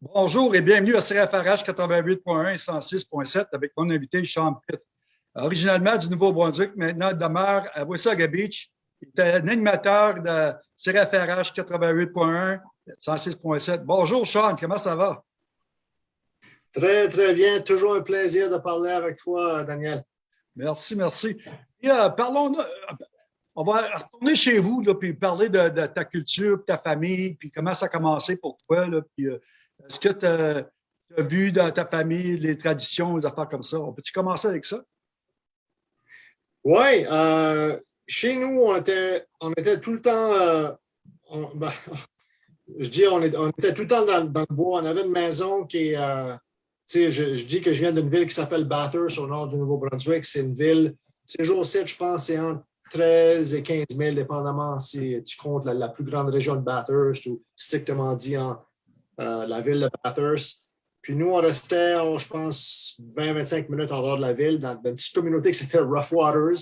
Bonjour et bienvenue à CRFRH 88.1 et 106.7 avec mon invité Sean Pitt. Originalement du Nouveau-Brunswick, maintenant demeure à Wasaga Beach. Il est un animateur de CRFRH 88.1 106.7. Bonjour Sean, comment ça va? Très, très bien. Toujours un plaisir de parler avec toi, Daniel. Merci, merci. Et, euh, parlons, euh, on va retourner chez vous, là, puis parler de, ta culture, de ta famille, puis comment ça a commencé pour toi. Là, puis, euh, est-ce que tu as, vu dans ta famille les traditions, les affaires comme ça? On peut-tu commencer avec ça? Oui. Euh, chez nous, on était, on était tout le temps... Euh, ben, je dis, on, était tout le temps dans, le bois. On avait une maison qui est... Euh, je, dis que je viens d'une ville qui s'appelle Bathurst, au nord du Nouveau-Brunswick. C'est une ville... Ces jours-ci, je pense, c'est entre 13 et 15 000, dépendamment si tu comptes la, la plus grande région de Bathurst ou strictement dit en, euh, la ville de Bathurst. Puis nous, on restait, je pense, 20-25 minutes en dehors de la ville, dans, une petite communauté qui s'appelle Rough Waters.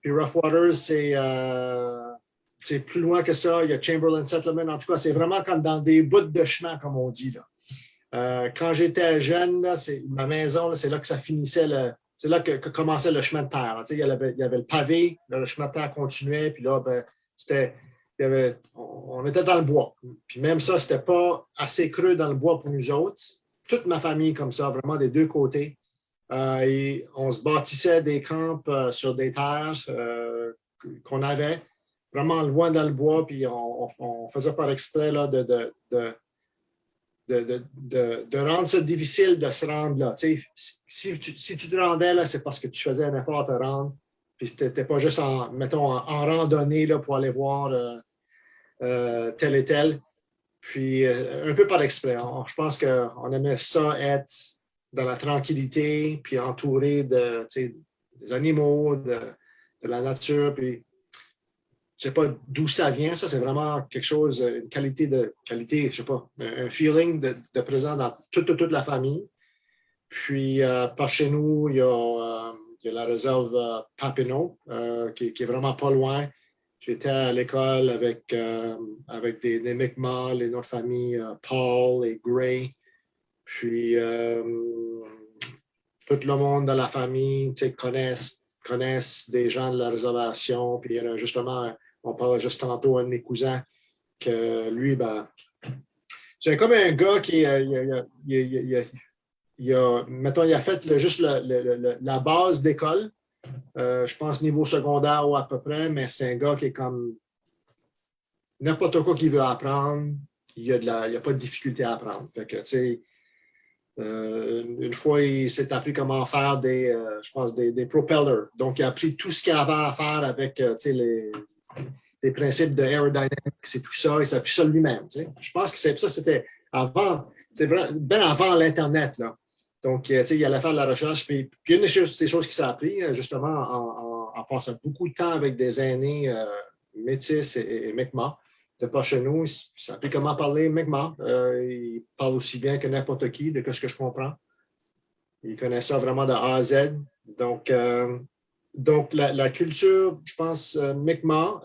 Puis Rough Waters, euh, c'est plus loin que ça. Il y a Chamberlain Settlement. En tout cas, c'est vraiment comme dans des bouts de chemin, comme on dit. Là. Euh, quand j'étais jeune, là, ma maison, c'est là que ça finissait, c'est là que, commençait le chemin de terre. Il y, avait, il, y avait, le pavé, le chemin de terre continuait, puis là, ben, c'était on était dans le bois. Puis même ça, c'était pas assez creux dans le bois pour nous autres. Toute ma famille comme ça, vraiment des deux côtés. Euh, et on se bâtissait des camps euh, sur des terres euh, qu'on avait, vraiment loin dans le bois, puis on, faisait par exprès là, de, de, de, de, rendre ça difficile de se rendre là. Si, tu, te rendais là, c'est parce que tu faisais un effort à te rendre. Puis tu n'étais pas juste en, mettons, en, randonnée là, pour aller voir tel et tel. Puis euh, un peu par exprès. je pense qu'on aimait ça être dans la tranquillité, puis entouré de, des animaux, de, la nature. Puis je sais pas d'où ça vient, ça, c'est vraiment quelque chose, une qualité de qualité, je sais pas, un feeling de, de présent dans toute, la famille. Puis par chez nous, il y a a la réserve euh, Papineau, euh, qui, est vraiment pas loin. J'étais à l'école avec, euh, avec des, des Mi'kmaq, noms de famille Paul et Gray. Puis, tout le monde de la famille connaissent, connaissent des gens de la réservation. Puis, justement, on parlait juste tantôt à un de mes cousins, que lui, ben, c'est comme un gars qui il, il a, il a fait juste la base d'école, euh, je pense niveau secondaire ou à peu près, mais c'est un gars qui est comme n'importe quoi qu'il veut apprendre, il n'y a, pas de difficulté à apprendre. Euh, une fois, il s'est appris comment faire des, euh, je pense, des, propellers. Donc, il a appris tout ce qu'il avait à faire avec les, principes de aerodynamics et tout ça. Il appris ça lui-même. Je pense que ça, c'était avant, c'est bien avant l'Internet. Donc, euh, tu sais, il allait faire de la recherche. Puis, puis une des choses, choses qu'il s'est appris, euh, justement, en, passant beaucoup de temps avec des aînés euh, métis et, et Mi'kmaq, de pas chez nous, il s'est appris comment parler Mi'kmaq. il parle aussi bien que n'importe qui, de ce que je comprends. Il connaît ça vraiment de A à Z. Donc, donc la, culture, je pense, Mi'kmaq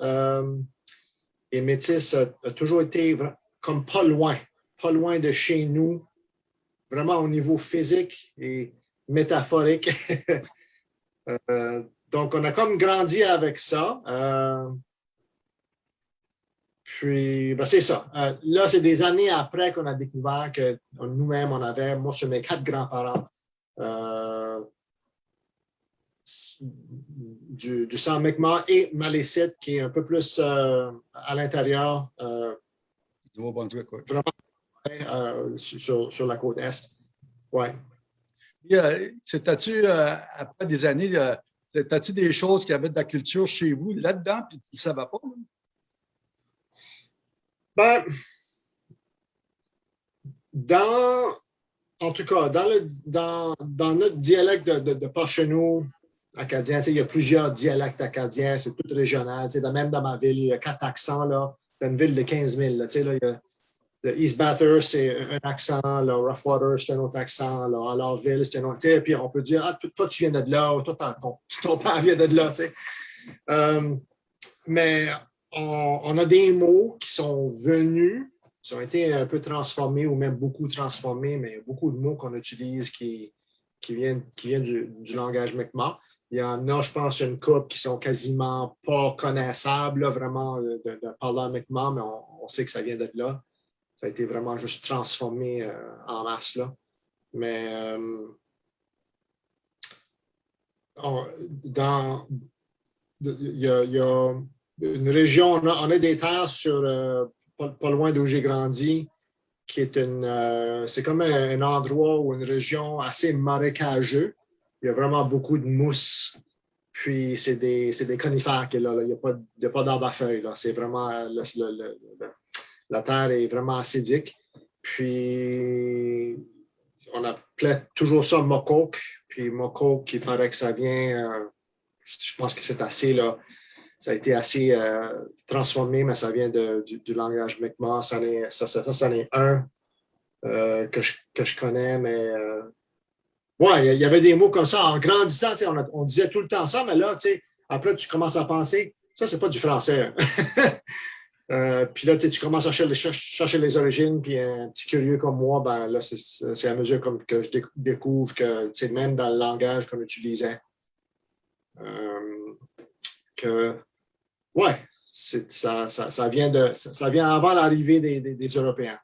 et métis a toujours été comme pas loin, pas loin de chez nous, vraiment au niveau physique et métaphorique. Euh, donc, on a comme grandi avec ça. Euh, puis, ben, c'est ça. Euh, là, c'est des années après qu'on a découvert que nous-mêmes, on avait, moi, sur mes quatre grands-parents, du, du sang Mi'kmaq et Malécite, qui est un peu plus à l'intérieur. Vraiment euh, sur, sur, la côte Est. Oui. C'était-tu, euh, après des années, euh, c'était-tu des choses qui avaient de la culture chez vous là-dedans, puis tu ne savais pas? Ben, dans, en tout cas, dans, le, dans, dans notre dialecte de, de, acadien, il y a plusieurs dialectes acadiens, c'est tout régional. Même dans ma ville, il y a quatre accents. Là. C'est une ville de 15 000. Là, il y a le East Bathurst, c'est un accent, le Rough Water, c'est un autre accent, là, Alorville, c'est un autre. Et puis on peut dire, ah, toi, tu viens de là, toi, ton, père vient de là. Tu sais. Euh, mais on, a des mots qui sont venus ils ont été un peu transformés ou même beaucoup transformés, mais beaucoup de mots qu'on utilise qui, qui viennent, qui du, langage Mi'kmaq. Il y en a, je pense, une couple qui sont quasiment pas connaissables, vraiment, de, de, de parler Mi'kmaq, mais on, sait que ça vient d'être là. Ça a été vraiment juste transformé euh, en masse, là. Mais euh, dans, il y, a, y, a, une région, on a, des terres sur, euh, pas, loin d'où j'ai grandi, qui est une, c'est comme un, endroit ou une région assez marécageux il y a vraiment beaucoup de mousse. Puis, c'est des, des, conifères qu'il là. Il n'y a pas, pas d'arbre à feuilles. C'est vraiment... la terre est vraiment acidique. Puis, on appelait toujours ça mocoke. Puis, mocoke, il paraît que ça vient... Euh, je pense que c'est assez... Là, ça a été assez euh, transformé, mais ça vient du, langage Mi'kmaq. Ça, ça, ça, ça, en est un euh, que, je, connais, mais oui, il y avait des mots comme ça. En grandissant, on, on, disait tout le temps ça, mais là, après, tu commences à penser, ça, c'est pas du français. euh, puis là, tu commences à chercher, les origines, puis un petit curieux comme moi, ben là, c'est à mesure que je découvre que, même dans le langage qu'on utilisait, euh, que, ouais, ça, vient avant l'arrivée des, Européens.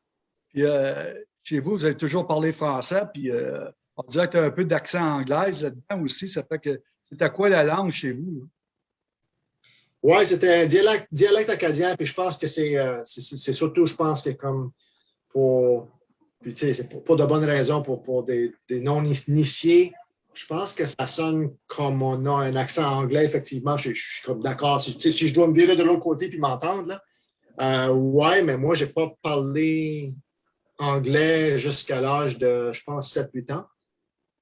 Puis, euh, chez vous, vous avez toujours parlé français, puis euh, on dirait que tu as un peu d'accent anglais là-dedans aussi. Ça fait que c'était quoi la langue chez vous? Oui, c'était un dialecte, dialecte, acadien, puis je pense que c'est euh, surtout, je pense que comme pour, tu sais, c'est de bonnes raisons pour, pour des, non-initiés, je pense que ça sonne comme on a un accent anglais, effectivement, je, suis comme d'accord. Si, je dois me virer de l'autre côté puis m'entendre, là, euh, ouais, mais moi, j'ai pas parlé anglais jusqu'à l'âge de, je pense, 7-8 ans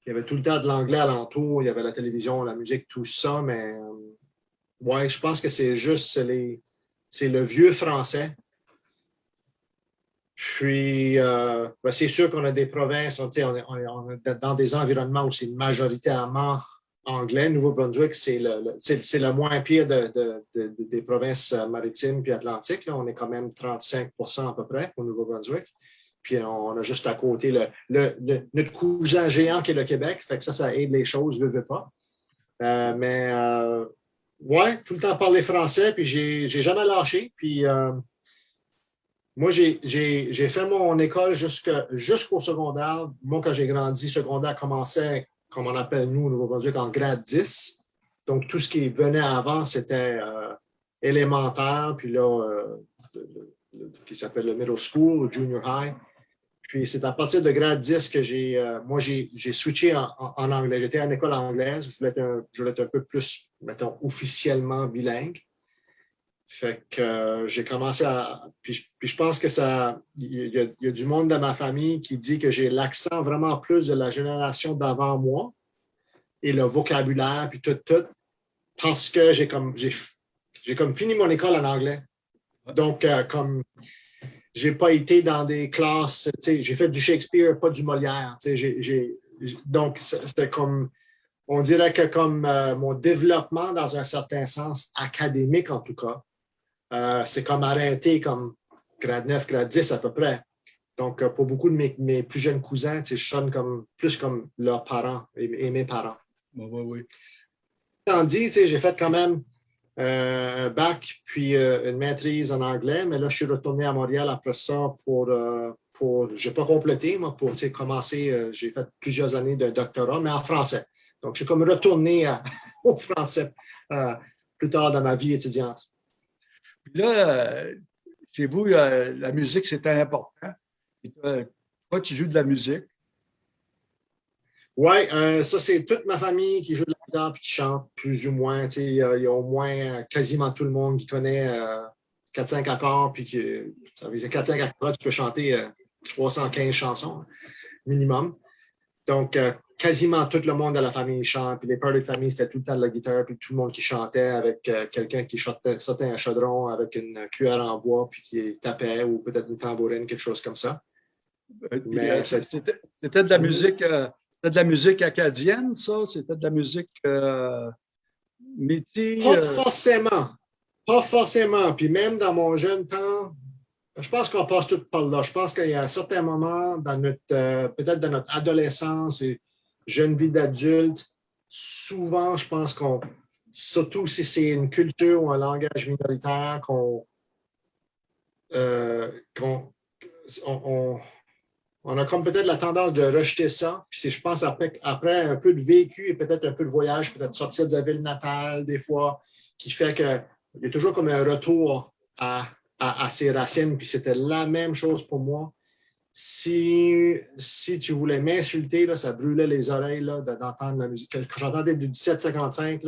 il y avait tout le temps de l'anglais alentour, il y avait la télévision, la musique, tout ça, mais euh, ouais, je pense que c'est juste le vieux français. Puis, euh, ben, c'est sûr qu'on a des provinces, on, est dans des environnements où c'est majoritairement anglais. Nouveau-Brunswick, c'est le, moins pire de, de, des provinces maritimes puis atlantiques. Là. On est quand même 35% à peu près au Nouveau-Brunswick. Puis on a juste à côté le, notre cousin géant qui est le Québec. Fait que ça, ça aide les choses, ne veut pas. Euh, mais euh, ouais, tout le temps parler français, puis j'ai jamais lâché. Puis euh, moi, j'ai fait mon école jusqu'au secondaire. Moi, quand j'ai grandi, secondaire commençait, comme on appelle nous au Nouveau-Brunswick, en grade 10. Donc, tout ce qui venait avant, c'était élémentaire, puis là, qui s'appelle le middle school, junior high. Puis c'est à partir de grade 10 que j'ai, euh, moi, j'ai switché en, anglais. J'étais à l'école anglaise. Je voulais, être un, je voulais être un peu plus, mettons, officiellement bilingue. Fait que euh, j'ai commencé à... Puis, puis, je pense que ça... Il y, a, il y, a, du monde dans ma famille qui dit que j'ai l'accent vraiment plus de la génération d'avant moi et le vocabulaire, puis tout, tout, parce que j'ai comme, j'ai comme fini mon école en anglais. Donc, euh, comme j'ai pas été dans des classes, j'ai fait du Shakespeare, pas du Molière. donc, c'était comme, on dirait que comme euh, mon développement dans un certain sens académique en tout cas, euh, c'est comme arrêté comme grade 9, grade 10 à peu près. Donc, euh, pour beaucoup de mes, plus jeunes cousins, je sonne comme, plus comme leurs parents et, mes parents. Oui, oui, oui. Tandis, j'ai fait quand même un bac, puis euh, une maîtrise en anglais. Mais là, je suis retourné à Montréal après ça pour, euh, pour je n'ai pas complété, moi, pour commencer, j'ai fait plusieurs années de doctorat, mais en français. Donc, suis comme retourné au français plus tard dans ma vie étudiante. Puis là, chez vous, la musique, c'était important. toi, tu joues de la musique. Oui, euh, ça, c'est toute ma famille qui joue de la guitare et qui chante, plus ou moins. Il y, a au moins euh, quasiment tout le monde qui connaît 4-5 euh, accords, puis qui, ça veut dire 4-5 accords, tu peux chanter 315 chansons minimum. Donc, quasiment tout le monde de la famille chante. Puis les pères de famille, c'était tout le temps de la guitare, puis tout le monde qui chantait avec quelqu'un qui sautait un chaudron avec une cuillère en bois, puis qui tapait, ou peut-être une tambourine, quelque chose comme ça. C'était de la musique c'était de la musique acadienne, ça? C'était de la musique euh, Pas euh, forcément. Pas forcément. Puis même dans mon jeune temps, Je pense qu'on passe tout par là. Je pense qu'il y a un certain moment dans notre, euh, peut-être dans notre adolescence et jeune vie d'adulte, souvent, je pense qu'on, surtout si c'est une culture ou un langage minoritaire, qu'on euh, on, on, a comme peut-être la tendance de rejeter ça. Puis je pense, après, après un peu de vécu et peut-être un peu de voyage, peut-être sortir de sa ville natale des fois, qui fait qu'il y a toujours comme un retour à à, ses racines, puis c'était la même chose pour moi. Si, tu voulais m'insulter, ça brûlait les oreilles d'entendre la musique. Quand j'entendais du 1755,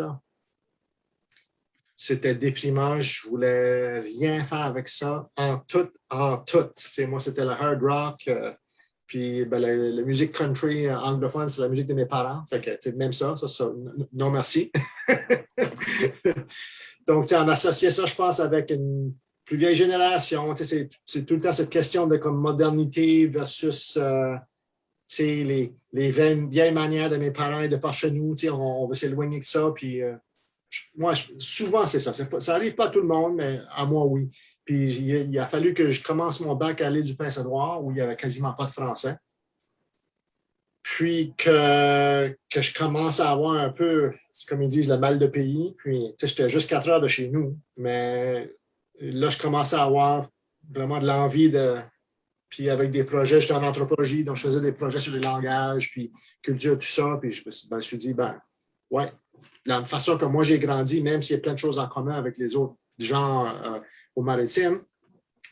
c'était déprimant. Je voulais rien faire avec ça, en tout, en tout. moi, c'était le hard rock, euh, puis ben, la, musique country anglophone, c'est la musique de mes parents. Fait que, même ça, ça, ça non merci. Donc, on associait ça, je pense, avec une, plus vieille génération. C'est tout le temps cette question de comme modernité versus euh, les, les vieilles, manières de mes parents et de par chez nous. On, on veut s'éloigner de ça. Puis, euh, moi, souvent, c'est ça. ça n'arrive pas à tout le monde, mais à moi, oui. Puis il, a fallu que je commence mon bac à l'île du Prince-Édouard, où il n'y avait quasiment pas de français. Puis que, que je commence à avoir un peu, comme ils disent, le mal de pays. Puis, j'étais juste quatre heures de chez nous, mais là, je commençais à avoir vraiment de l'envie de. Puis avec des projets, j'étais en anthropologie, donc je faisais des projets sur les langages, puis culture, tout ça. Puis je me suis, ben, dit, ben, ouais, la façon que moi j'ai grandi, même s'il y a plein de choses en commun avec les autres gens euh, au maritime,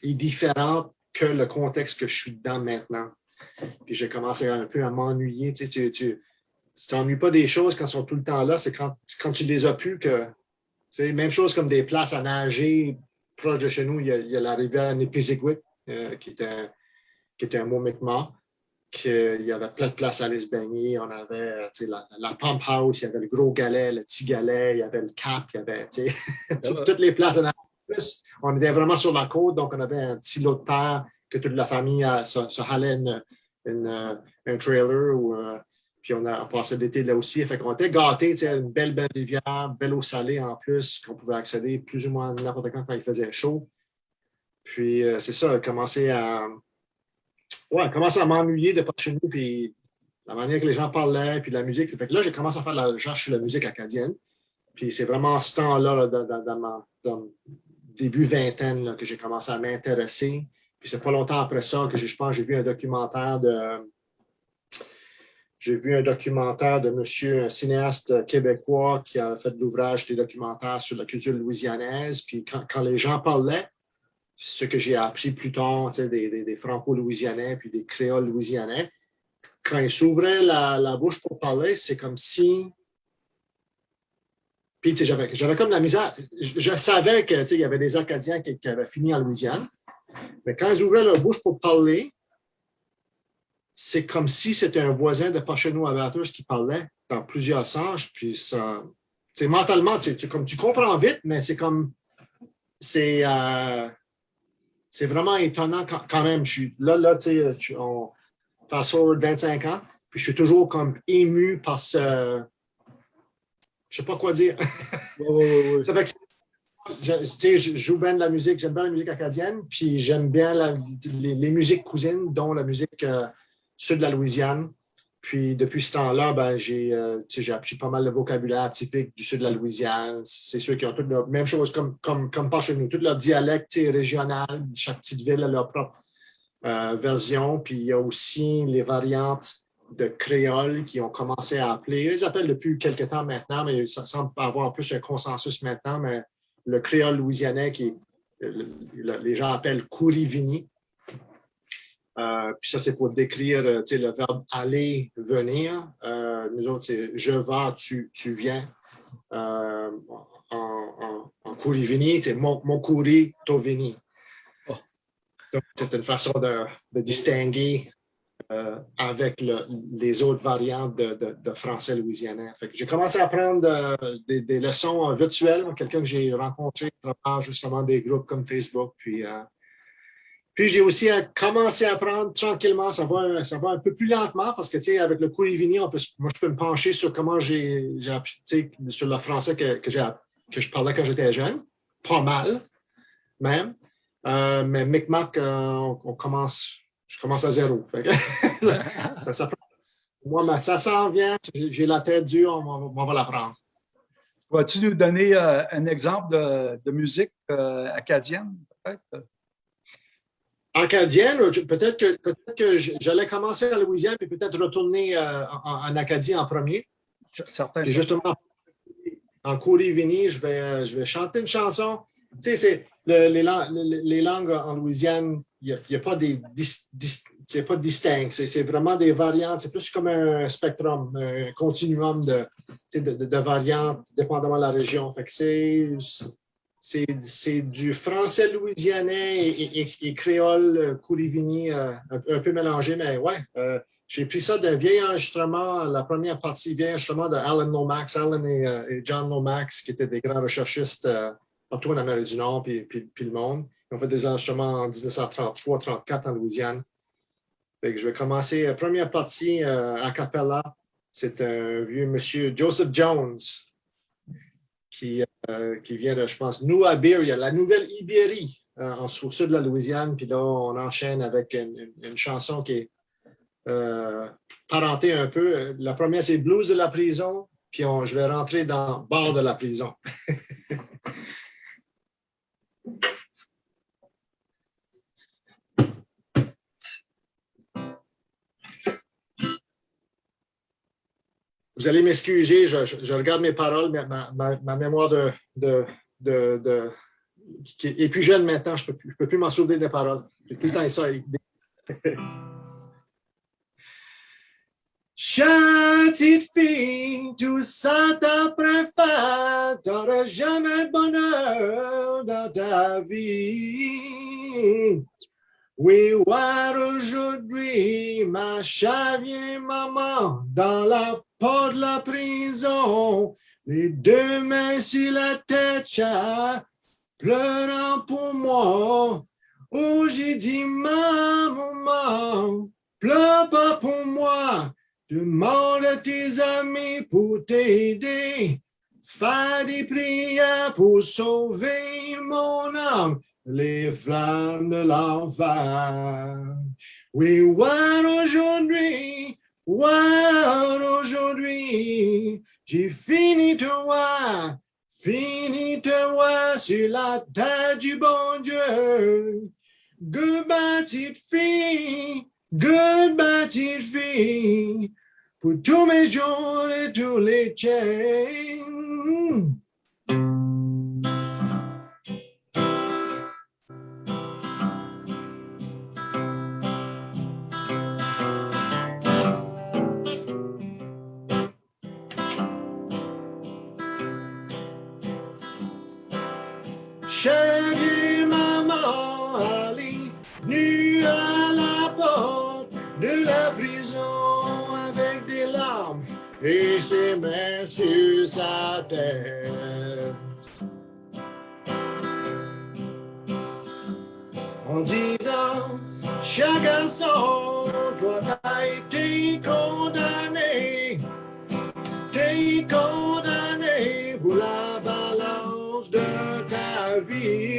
est différent que le contexte que je suis dedans maintenant. Puis j'ai commencé un peu à m'ennuyer. Tu sais, tu, t'ennuies pas des choses quand elles sont tout le temps là, c'est quand, quand tu les as plus que. Tu sais, même chose comme des places à nager, proche de chez nous, il y a, la rivière Nipizigwit, euh, qui, était, qui était un mot Mi'kmaq. Il y avait plein de places à aller se baigner. On avait la, la, pump house, il y avait le gros galet, le petit galet, il y avait le cap, il y avait toutes les places. On était vraiment sur la côte, donc on avait un petit lot de terre que toute la famille se, se halait un trailer ou puis on a passé l'été là aussi. Fait qu'on était gâtés, une belle, belle rivière, belle eau salée en plus, qu'on pouvait accéder plus ou moins n'importe quand quand il faisait chaud. Puis euh, c'est ça, commencer à. Ouais, commencer à m'ennuyer de pas chez nous, puis la manière que les gens parlaient, puis la musique. Fait que là, j'ai commencé à faire de la recherche sur la musique acadienne. Puis c'est vraiment ce temps-là, dans, dans, début vingtaine, que j'ai commencé à m'intéresser. Puis c'est pas longtemps après ça que je pense j'ai vu un documentaire de j'ai vu un documentaire de monsieur, un cinéaste québécois qui a fait l'ouvrage des documentaires sur la culture louisianaise. Puis quand, les gens parlaient, ce que j'ai appris plus tard, des, des, franco-louisianais puis des créoles louisianais, quand ils s'ouvraient la, bouche pour parler, c'est comme si. J'avais comme la misère. Je, savais qu'il y avait des Acadiens qui, qui avaient fini en Louisiane, mais quand ils ouvraient leur bouche pour parler, c'est comme si c'était un voisin de Pacheno Avateurs qui parlait dans plusieurs sens. Puis ça, mentalement, tu, comme, tu comprends vite, mais c'est comme. C'est euh, vraiment étonnant quand, même. Je là, là, tu sais, on fast forward 25 ans, puis je suis toujours comme ému par ce. Je sais pas quoi dire. ça fait que je, je, joue bien de la musique, j'aime bien la musique acadienne, puis j'aime bien les, musiques cousines, dont la musique euh, sud de la Louisiane. Puis depuis ce temps-là, ben, euh, j'ai appris pas mal de vocabulaire typique du sud de la Louisiane. C'est ceux qui ont toutes la même chose comme, comme, comme pas chez nous, tout leur dialecte régional. Chaque petite ville a leur propre euh, version. Puis il y a aussi les variantes de créole qui ont commencé à appeler. Ils appellent depuis quelques temps maintenant, mais ça semble avoir plus un consensus maintenant. Mais le créole louisianais, qui les gens appellent Kourivini, euh, puis ça, c'est pour décrire euh, le verbe aller, venir. Euh, nous autres, c'est je vais, tu, tu viens. en, en, en c'est mon, mon couri, to vini. Oh. Donc, c'est une façon de, de distinguer avec les autres variantes de, français louisianais. J'ai commencé à apprendre des, des, leçons virtuelles, quelqu'un que j'ai rencontré à justement des groupes comme Facebook. Puis j'ai aussi commencé à apprendre tranquillement, ça va, un peu plus lentement parce que, avec le cours on peut, moi, je peux me pencher sur comment j'ai appris, sur le français que, je parlais quand j'étais jeune, pas mal même. Euh, mais Micmac, on, on, commence, je commence à zéro. ça, ça, moi, ça s'en vient, j'ai la tête dure, on, on va l'apprendre. Vas-tu nous donner un exemple de, de musique acadienne, peut-être? acadienne, peut-être que, peut que j'allais commencer en Louisiane et peut-être retourner euh, en, Acadie en premier. Certain. justement, en Kourivini, je vais, euh, je vais chanter une chanson. Tu sais, les, langues en Louisiane, il n'y a, pas des c'est pas distinct, c'est vraiment des variantes, c'est plus comme un spectrum, un continuum de, variantes dépendamment de la région. C'est du français louisianais et, créole euh, Kourivini euh, un, peu mélangé, mais ouais, euh, j'ai pris ça d'un vieil enregistrement, la première partie vieil enregistrement de Alan Lomax, Alan et, John Lomax, qui étaient des grands recherchistes partout en Amérique du Nord puis, le monde. Ils ont fait des enregistrements en 1933-34 en Louisiane. je vais commencer la première partie a cappella. C'est un vieux monsieur, Joseph Jones, qui, euh, qui vient de, je pense, New Iberia, la nouvelle Ibérie, euh, en, au de la Louisiane. Puis là, on enchaîne avec une, chanson qui est euh, parentée un peu. La première, c'est Blues de la prison. Puis je vais rentrer dans Bar de la prison. Vous allez m'excuser, je, regarde mes paroles, ma, mémoire de, de, de, qui est plus jeune maintenant, je ne peux plus, m'en souvenir des paroles. J'ai plus le temps de ça. Petite fille, tout ça t'apprend, t'auras jamais bonheur dans ta vie. Oui, voir aujourd'hui ma chavie maman dans la porte de la prison, les deux mains sur la tête, pleurant pour moi. Oh, j'ai dit, maman, pleure pas pour moi, demande à tes amis pour t'aider, fais des prières pour sauver mon âme les flammes de l'enfer. Oui, voir aujourd'hui, voir aujourd'hui, j'ai fini de voir, fini de voir sur la tête du bon Dieu. Goodbye, petite fille, goodbye, petite fille, pour tous mes jours et tous les chains. Chérie maman Ali, nue à la porte de la prison et ses mains sur sa tête. En disant, chaque garçon, toi t'as été condamné, t'es condamné pour la balance de vie.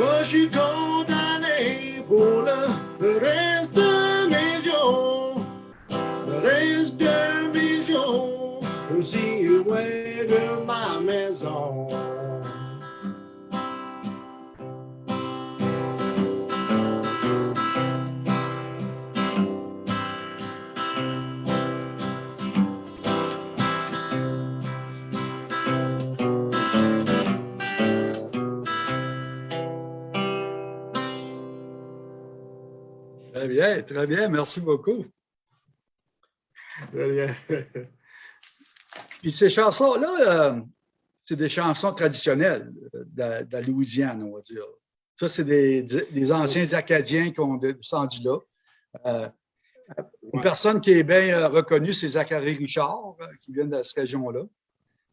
Moi, je suis condamné reste de mes jours, le reste de mes jours, aussi loin de ma maison. Très bien, très bien. Merci beaucoup. Très bien. Puis ces chansons-là, euh, c'est des chansons traditionnelles de, de la Louisiane, on va dire. Ça, c'est des, des anciens Acadiens qui ont descendu là. Euh, une Ouais. personne qui est bien euh, reconnue, c'est Zachary Richard, euh, qui vient de cette région-là.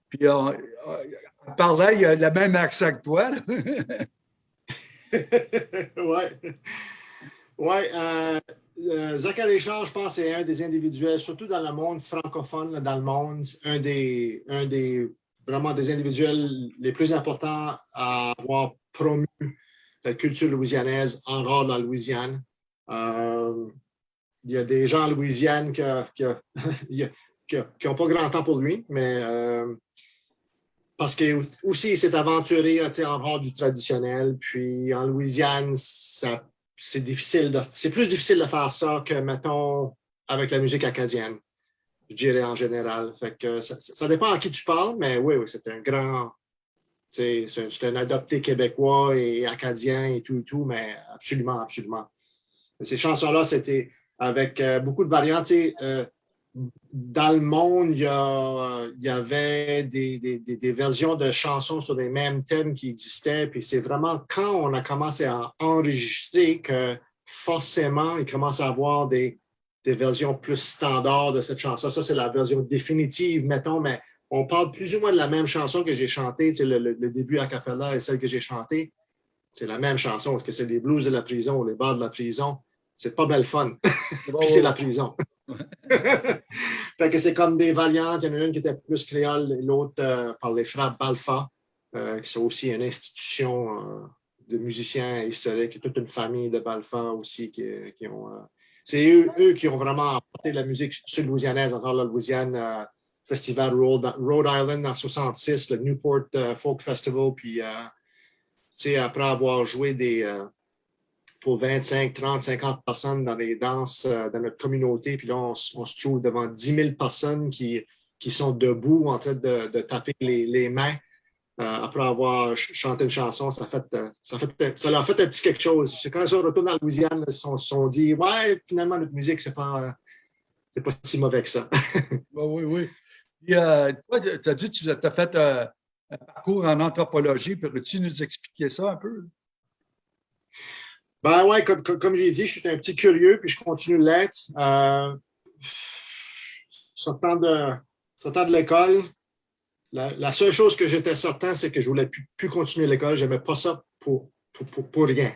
Puis, euh, euh, en parlant, il a le même accent que toi. là. Ouais. Euh, euh, Zachary je pense, c'est un des individuels, surtout dans le monde francophone, dans le monde, un des, un des vraiment des individuels les plus importants à avoir promu la culture louisianaise en dehors de la Louisiane. Euh, il y a des gens en Louisiane qui n'ont pas grand temps pour lui, mais euh, parce que aussi il s'est aventuré en dehors du traditionnel. Puis en Louisiane, ça- c'est difficile de- c'est plus difficile de faire ça que, mettons, avec la musique acadienne, je dirais en général. Fait que ça, dépend à qui tu parles, mais oui, oui, c'est un grand. C'est un, adopté québécois et acadien et tout et tout, mais absolument, absolument. Ces chansons-là, c'était avec euh, beaucoup de variantes. euh, dans le monde, il y, a- il y avait des, des- des- des versions de chansons sur les mêmes thèmes qui existaient. Puis c'est vraiment quand on a commencé à enregistrer que forcément, il commence à avoir des, des versions plus standards de cette chanson. Ça, c'est la version définitive, mettons, mais on parle plus ou moins de la même chanson que j'ai chantée. Tu sais, le, début a cappella et celle que j'ai chantée. C'est la même chanson. Est-ce que c'est les blues de la prison ou les bars de la prison? C'est pas belle fun. Puis c'est la prison. fait que c'est comme des variantes. Il y en a une qui était plus créole et l'autre euh, par les frères Balfa, euh, qui sont aussi une institution euh, de musiciens historiques, toute une famille de Balfa aussi qui, ont. c'est eux, qui ont vraiment apporté la musique sud-louisianaise, encore la Louisiane, Festival Rhode, Island en 66, le Newport Folk Festival, puis après avoir joué des, pour 25, 30, 50 personnes dans des danses euh, dans notre communauté. Puis là, on, se trouve devant 10 000 personnes qui, qui sont debout en train de, de taper les, les mains. euh, après avoir ch- chanté une chanson, ça, fait, euh, ça, fait, ça leur fait un petit quelque chose. C'est quand ils sont retournés en Louisiane, ils se sont, sont dit Ouais, finalement, notre musique, c'est pas, pas si mauvais que ça. Oui, oui, oui. Puis, euh, toi, tu as dit que tu as fait un parcours en anthropologie. Peux-tu nous expliquer ça un peu? Ben ouais, comme, comme, j'ai dit, je suis un petit curieux, puis je continue de l'être. Euh, sortant de, sortant de l'école, la, seule chose que j'étais certain, c'est que je voulais plus, continuer l'école. Je n'aimais pas ça pour, pour, pour, rien.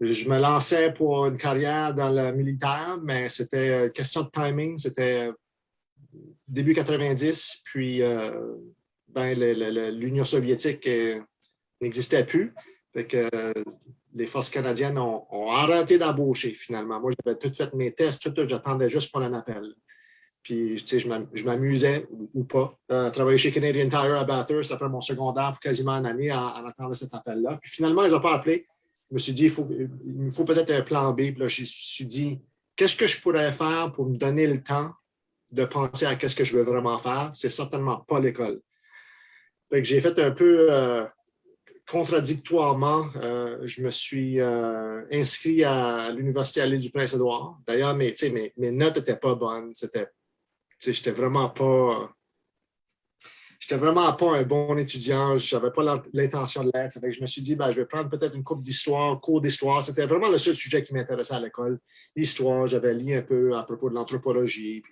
Je, me lançais pour une carrière dans le militaire, mais c'était une question de timing. C'était euh, début 90, puis euh, ben, l'Union soviétique euh, n'existait plus. Fait que, les forces canadiennes ont, arrêté d'embaucher finalement. Moi, j'avais tout fait mes tests, tout, tout, j'attendais juste pour un appel. Puis, tu sais, je m'am- je m'amusais ou, pas. Euh, travailler chez Canadian Tire à Bathurst après mon secondaire pour quasiment une année en, en attendant cet appel-là. Puis finalement, ils n'ont pas appelé. Je me suis dit, il, faut, me faut peut-être un plan B. Puis là, je me suis dit, qu'est-ce que je pourrais faire pour me donner le temps de penser à qu'est-ce que je veux vraiment faire? C'est certainement pas l'école. Fait que j'ai fait un peu euh, contradictoirement, euh, je me suis euh, inscrit à l'Université à l'île du Prince-Édouard. D'ailleurs, mes, notes n'étaient pas bonnes. C'était, j'étais vraiment pas. J'étais vraiment pas un bon étudiant. Je n'avais pas l'int- l'intention de l'être. Je me suis dit, ben, je vais prendre peut-être une coupe d'histoire, cours d'histoire. C'était vraiment le seul sujet qui m'intéressait à l'école. L'histoire, j'avais lu un peu à propos de l'anthropologie.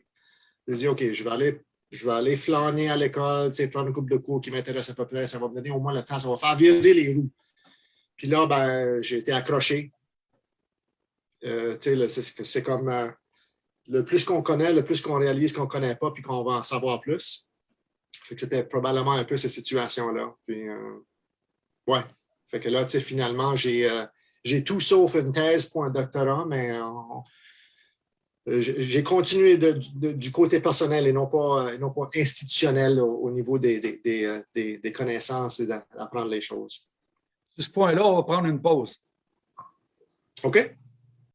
Je me suis dit, OK, je vais aller je vais aller flâner à l'école, prendre une couple de cours qui m'intéressent à peu près. Ça va me donner au moins le temps, ça va faire virer les roues. Puis là, ben, j'ai été accroché. Euh, c'est comme euh, le plus qu'on connaît, le plus qu'on réalise qu'on ne connaît pas, puis qu'on va en savoir plus. Fait que c'était probablement un peu cette situation-là. Puis, euh, ouais. Fait que là, finalement, j'ai tout sauf une thèse pour un doctorat, mais j'ai continué du côté personnel et non pas, non pas institutionnel au, niveau des, des, des connaissances et d'apprendre les choses. Sur ce point-là, on va prendre une pause. OK?